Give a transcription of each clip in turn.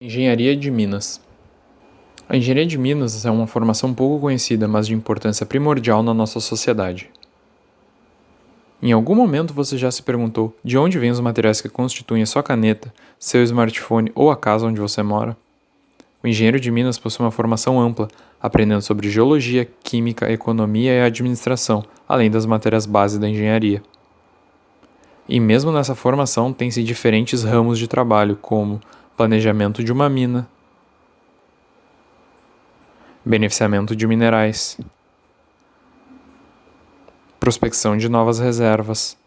Engenharia de Minas A engenharia de Minas é uma formação pouco conhecida, mas de importância primordial na nossa sociedade. Em algum momento você já se perguntou de onde vêm os materiais que constituem a sua caneta, seu smartphone ou a casa onde você mora? O engenheiro de Minas possui uma formação ampla, aprendendo sobre geologia, química, economia e administração, além das matérias base da engenharia. E mesmo nessa formação tem-se diferentes ramos de trabalho, como planejamento de uma mina, beneficiamento de minerais, prospecção de novas reservas,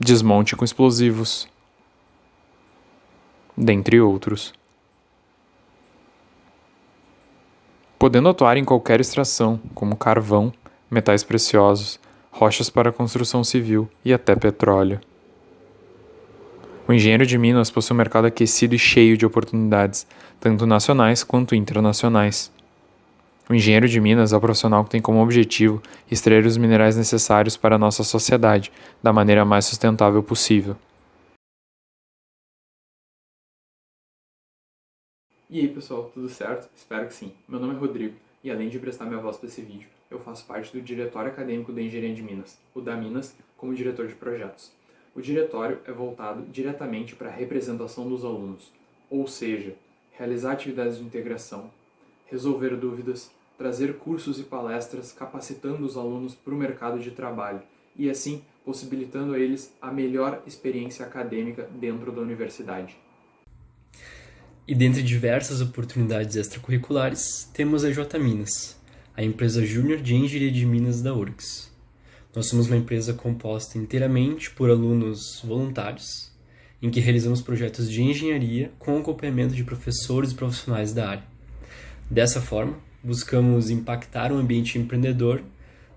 desmonte com explosivos, dentre outros. Podendo atuar em qualquer extração, como carvão, metais preciosos, rochas para construção civil e até petróleo. O engenheiro de Minas possui um mercado aquecido e cheio de oportunidades, tanto nacionais quanto internacionais. O engenheiro de Minas é o profissional que tem como objetivo extrair os minerais necessários para a nossa sociedade da maneira mais sustentável possível. E aí pessoal, tudo certo? Espero que sim. Meu nome é Rodrigo e além de prestar minha voz para esse vídeo, eu faço parte do Diretório Acadêmico da Engenharia de Minas, o da Minas, como diretor de projetos. O diretório é voltado diretamente para a representação dos alunos, ou seja, realizar atividades de integração, resolver dúvidas, trazer cursos e palestras capacitando os alunos para o mercado de trabalho e assim possibilitando a eles a melhor experiência acadêmica dentro da universidade. E dentre diversas oportunidades extracurriculares, temos a J Minas, a empresa júnior de engenharia de Minas da URGS. Nós somos uma empresa composta inteiramente por alunos voluntários, em que realizamos projetos de engenharia com acompanhamento de professores e profissionais da área. Dessa forma, buscamos impactar o ambiente empreendedor,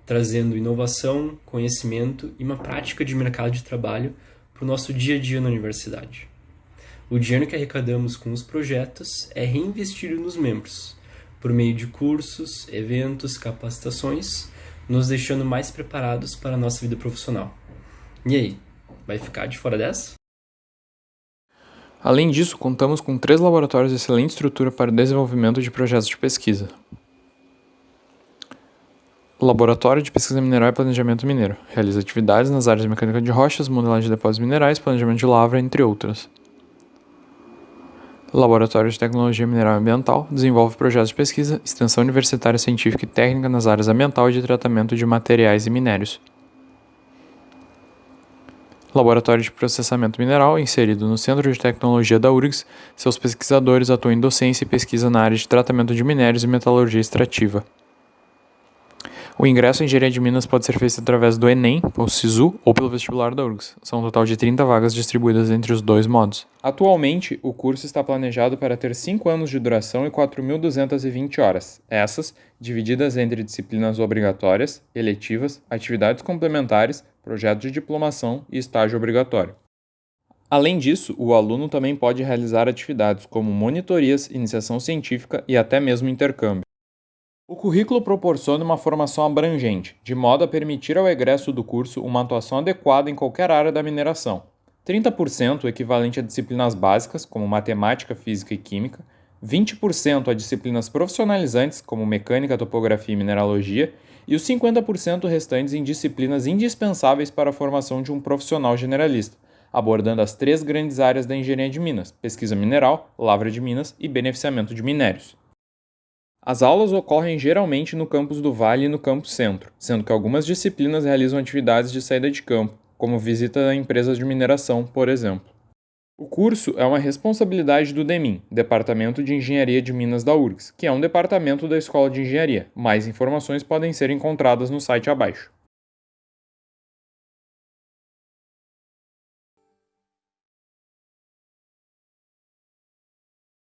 trazendo inovação, conhecimento e uma prática de mercado de trabalho para o nosso dia a dia na universidade. O dinheiro que arrecadamos com os projetos é reinvestido nos membros, por meio de cursos, eventos, capacitações nos deixando mais preparados para a nossa vida profissional. E aí, vai ficar de fora dessa? Além disso, contamos com três laboratórios de excelente estrutura para o desenvolvimento de projetos de pesquisa. Laboratório de Pesquisa Mineral e Planejamento Mineiro realiza atividades nas áreas de mecânica de rochas, modelagem de depósitos minerais, planejamento de lavra, entre outras. Laboratório de Tecnologia Mineral e Ambiental desenvolve projetos de pesquisa, extensão universitária científica e técnica nas áreas ambiental e de tratamento de materiais e minérios. Laboratório de Processamento Mineral, inserido no Centro de Tecnologia da URGS, seus pesquisadores atuam em docência e pesquisa na área de tratamento de minérios e metalurgia extrativa. O ingresso em Engenharia de Minas pode ser feito através do Enem, ou SISU, ou pelo vestibular da URGS. São um total de 30 vagas distribuídas entre os dois modos. Atualmente, o curso está planejado para ter 5 anos de duração e 4.220 horas, essas divididas entre disciplinas obrigatórias, eletivas, atividades complementares, projeto de diplomação e estágio obrigatório. Além disso, o aluno também pode realizar atividades como monitorias, iniciação científica e até mesmo intercâmbio. O currículo proporciona uma formação abrangente, de modo a permitir ao egresso do curso uma atuação adequada em qualquer área da mineração. 30% equivalente a disciplinas básicas, como matemática, física e química, 20% a disciplinas profissionalizantes, como mecânica, topografia e mineralogia, e os 50% restantes em disciplinas indispensáveis para a formação de um profissional generalista, abordando as três grandes áreas da engenharia de minas: pesquisa mineral, lavra de minas e beneficiamento de minérios. As aulas ocorrem geralmente no campus do Vale e no campus Centro, sendo que algumas disciplinas realizam atividades de saída de campo, como visita a empresas de mineração, por exemplo. O curso é uma responsabilidade do DEMIN, Departamento de Engenharia de Minas da URGS, que é um departamento da Escola de Engenharia. Mais informações podem ser encontradas no site abaixo.